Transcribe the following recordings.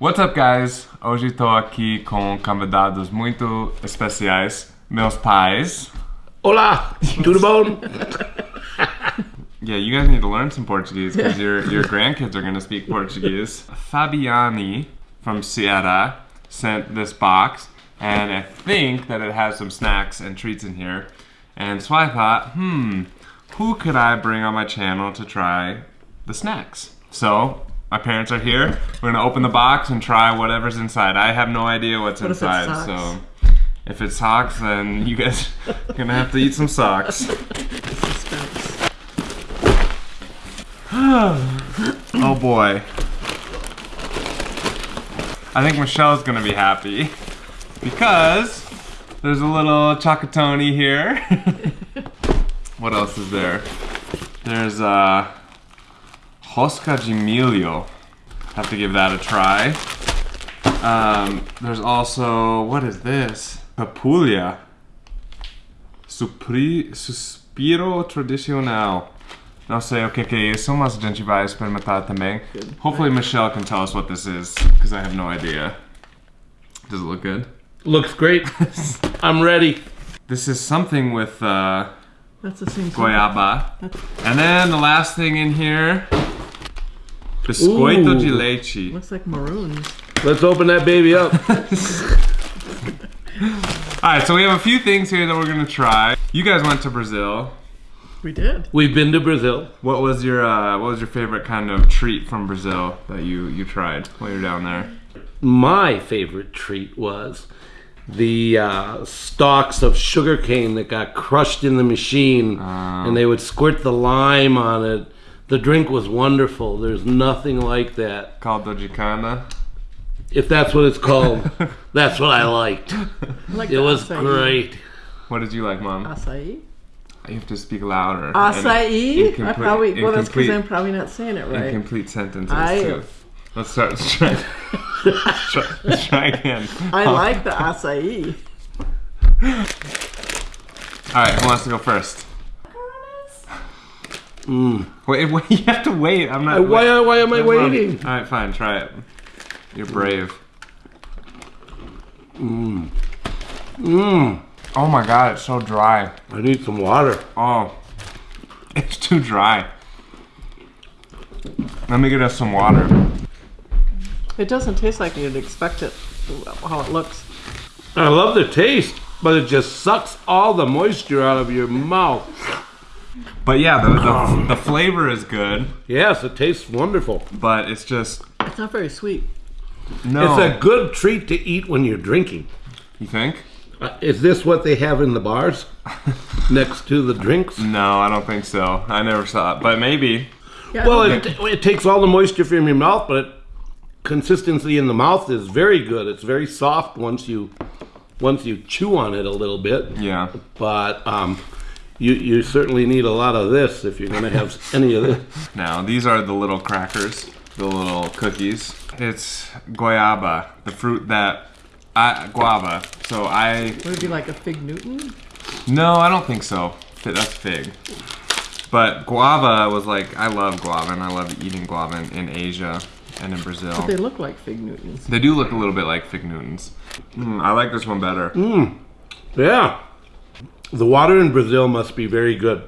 What's up, guys? Hoje estou aqui com convidados muito especiais, meus pais. Olá, tudo bom? Yeah, you guys need to learn some Portuguese because your your grandkids are gonna speak Portuguese. Fabiani from Ceará sent this box, and I think that it has some snacks and treats in here. And so I thought, hmm, who could I bring on my channel to try the snacks? So my parents are here. We're gonna open the box and try whatever's inside. I have no idea what's What inside, socks? so if it's socks, then you guys are gonna have to eat some socks. Oh boy. I think Michelle's gonna be happy because there's a little chocolatoni here. what else is there? There's uh Rosca de Have to give that a try. Um, there's also what is this? Papulia. Supri, suspiro tradicional. Não sei o que que é isso, mas a gente vai experimentar também. Hopefully Michelle can tell us what this is, because I have no idea. Does it look good? Looks great. I'm ready. This is something with uh, That's the same. goiaba. And then the last thing in here, biscoito Ooh. de leite. Looks like maroons. Let's open that baby up. Alright, so we have a few things here that we're gonna try. You guys went to Brazil. We did. We've been to Brazil. What was your uh, what was your favorite kind of treat from Brazil that you you tried while you're down there? My favorite treat was the uh, stalks of sugarcane that got crushed in the machine, and they would squirt the lime on it. The drink was wonderful. There's nothing like that. Caldo de cana. If that's what it's called, that's what I liked. I like It was acai. great. What did you like, Mom? Acai. You have to speak louder. Acai. And I probably. Well, that's because I'm probably not saying it right. Incomplete sentences I- too. Let's start. Let's try. let's try, let's try again. I like the acai. All right, who wants to go first? Mm. Wait, wait, you have to wait. I'm not. Uh, Why, why am I Come on. waiting? All right, fine. Try it. You're brave. Mmm. Mmm. Oh my god, it's so dry. I need some water. Oh, it's too dry. Let me get us some water. It doesn't taste like you'd expect it. How it looks. I love the taste, but it just sucks all the moisture out of your mouth. But yeah, the, the, the flavor is good, Yes, it tastes wonderful. but it's just It's not very sweet. no. It's a good treat to eat when you're drinking. you think? Uh, is this what they have in the bars next to the drinks? No, I don't think so. I never saw it, but maybe. Yeah, Well, I it, it takes all the moisture from your mouth, but it, consistency in the mouth is very good. It's very soft once you once you chew on it a little bit. Yeah. But um, you you certainly need a lot of this if you're going to have any of this. Now these are the little crackers, the little cookies. It's guayaba, the fruit that I guava. So I would it be like a fig Newton? no, I don't think so. Fi- That's fig. But guava was like I love guava and I love eating guava in, in Asia and in Brazil. But They look like fig Newtons. They do look a little bit like fig Newtons. Mm, I like this one better. Yeah. The water in Brazil must be very good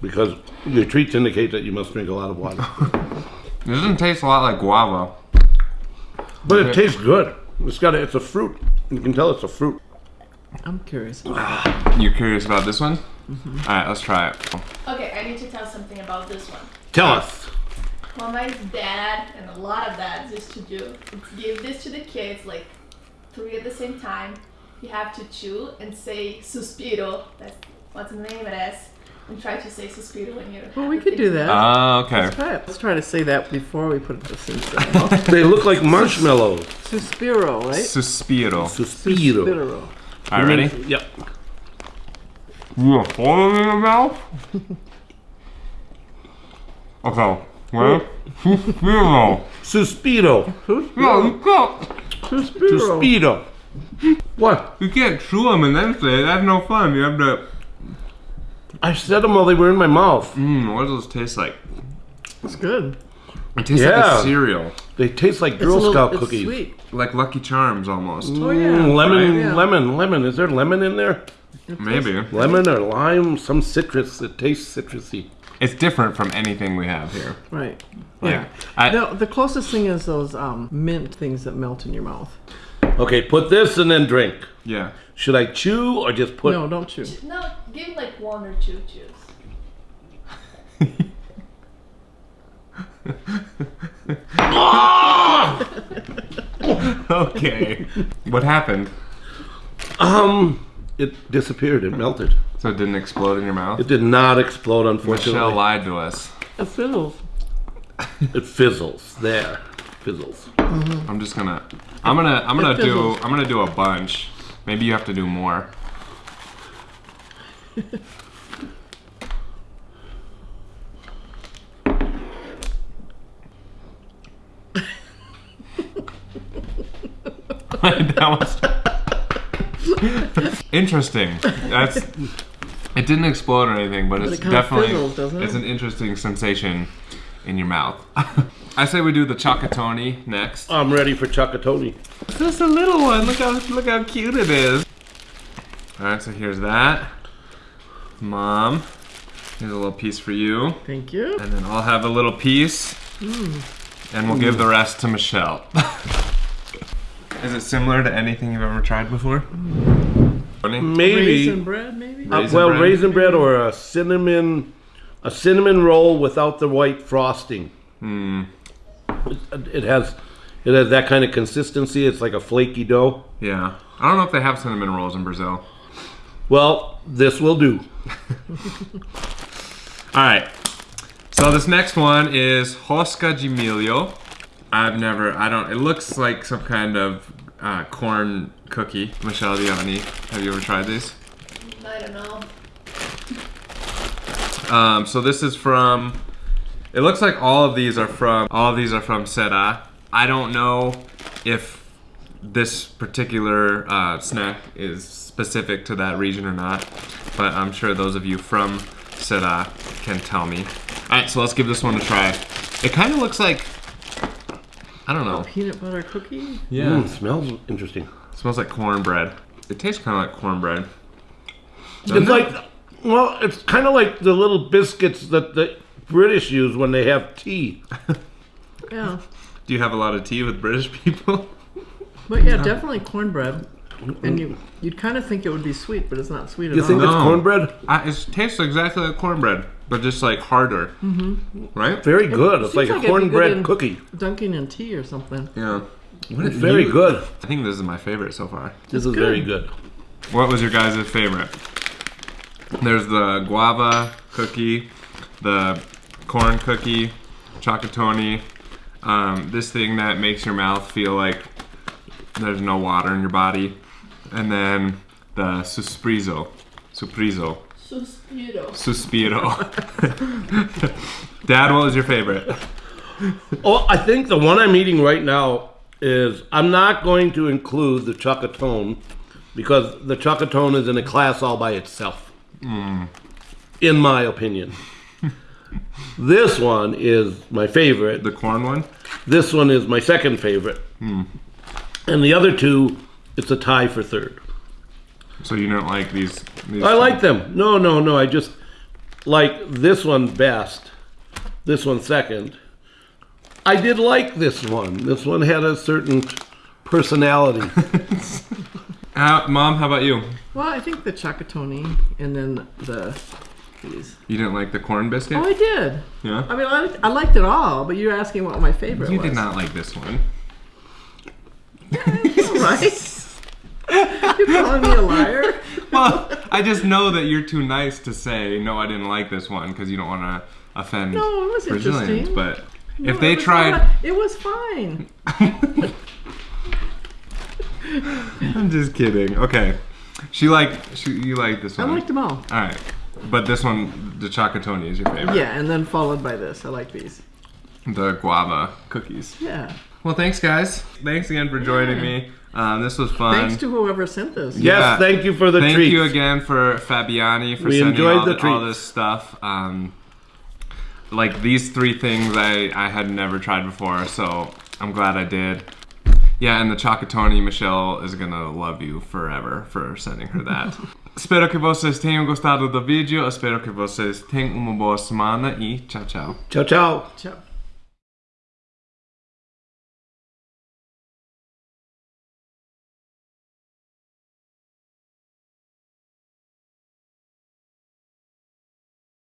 because your treats indicate that you must drink a lot of water. It doesn't taste a lot like guava. But it tastes good. It's got a, it's a fruit. You can tell it's a fruit. I'm curious. About ah, You curious about this one? Mm-hmm. All right, let's try it. Okay, I need to tell something about this one. Tell us. What my dad and a lot of dads used to do give this to the kids, like three at the same time. You have to chew and say suspiro. That's what's the name of it is. And try to say suspiro when you're. Well, we could do that. Ah, okay. Let's try it. Let's try to say that before we put this in. Suspiro, They look like marshmallows. Suspiro, right? Suspiro. Suspiro. Suspiro. All right, ready? Yep. You want to hold it in your mouth? okay. Ready? Suspiro. Suspiro. No, you can't. Suspiro. Suspiro. What? You can't chew them and then say it. That's no fun. You have to. I said them while they were in my mouth. Mmm, what does this taste like? It's good. It tastes like Yeah. a cereal, They taste like It's a Girl little- Scout it's cookies. sweet. like Lucky Charms almost. Oh yeah. Mm, lemon, Yeah. lemon, lemon. Is there lemon in there? Maybe Lemon or lime? Some citrus. It tastes citrusy. it's different from anything we have here. Right. Yeah. I, No, the closest thing is those um, mint things that melt in your mouth. Okay, put this and then drink. yeah. Should I chew or just put? no, don't chew. No, give like one or two chews. Okay. what happened? Um, it disappeared. It melted. So it didn't explode in your mouth? It did not explode, unfortunately. Michelle lied to us. It fiddles. It fizzles. There, fizzles. I'm just gonna. I'm gonna. I'm gonna do. I'm gonna do a bunch. Maybe you have to do more. that was interesting. That's. It didn't explode or anything, but, it's it definitely. fizzles, it? It's an interesting sensation in your mouth. I say we do the chocolatoni next. I'm ready for Chocotoni. Just a little one. Look how look how cute it is. All right, so here's that. Mom, here's a little piece for you, Thank you. and then I'll have a little piece, and we'll give the rest to Michelle. is it similar to anything you've ever tried before? Maybe. Raisin bread, maybe. Uh, Raisin well, bread? raisin bread or a cinnamon, a cinnamon roll without the white frosting. Hmm. It, it has, it has that kind of consistency. It's like a flaky dough. Yeah. I don't know if they have cinnamon rolls in Brazil. Well, this will do. All right. So this next one is Rosca de Milho. I've never, I don't, it looks like some kind of uh, corn cookie. Michelle, do you have any? Have you ever tried these? I don't know. Um, so this is from, it looks like all of these are from, all of these are from Ceará. I don't know if this particular uh, snack is specific to that region or not, but I'm sure those of you from Ceará can tell me. All right, so let's give this one a try. It kind of looks like, I don't know. Peanut butter cookie. Yeah. Mm, smells interesting. smells like cornbread. It tastes kind of like cornbread. Doesn't It's like, well, it's kind of like the little biscuits that the British use when they have tea. Yeah. Do you have a lot of tea with British people? But yeah, definitely cornbread. And you you'd kind of think it would be sweet, but it's not sweet at You think all. it's No. cornbread? Uh, it tastes exactly like cornbread, but just like harder. Mm-hmm. Right? Very good. It's seems like like a it'd be good cornbread in- cookie. Dunking in tea or something. Yeah. It's very good. I think this is my favorite so far. This is very good. What was your guys' favorite? There's the guava cookie, the corn cookie, chocolatoni, um, this thing that makes your mouth feel like there's no water in your body, and then the susprizo. Suprizo. Suspiro. Suspiro. Dad, what was your favorite? Oh, I think the one I'm eating right now is I'm not going to include the chocotone because the chocotone is in a class all by itself. Mm. In my opinion. this one is my favorite. The corn one? This one is my second favorite. Hmm. And the other two, it's a tie for third. So you don't like these? these I like them. No, no, no. I just like this one best. This one second. I did like this one. This one had a certain personality. Mom, how about you? Well, I think the chocotoni and then the these. You didn't like the corn biscuit? Oh, I did. yeah. I mean, I, I liked it all, but you're asking what my favorite You was. did not like this one. right? you're calling me a liar? Well, I just know that you're too nice to say no. I didn't like this one because you don't want to offend No, it was Brazilians. interesting. But No, if they tried, it was fine. I'm just kidding. Okay, she liked she you liked this one. I one. liked them all. All right, but this one, the chocolatoni, is your favorite. Yeah, and then followed by this. I like these. The guava cookies. Yeah. Well, thanks guys. Thanks again for joining Yeah. me. Um, this was fun. Thanks to whoever sent this. Yes, Yeah. thank you for the Thank treats. you again for Fabiani for We sending enjoyed all, the the all this stuff. Um, like these three things I, I had never tried before, so I'm glad I did. Yeah, and the Chocotone, Michelle is gonna love you forever for sending her that. Espero que vocês tenham gostado do vídeo. Espero que vocês tenham uma boa semana e tchau, tchau. Ciao, ciao. Ciao.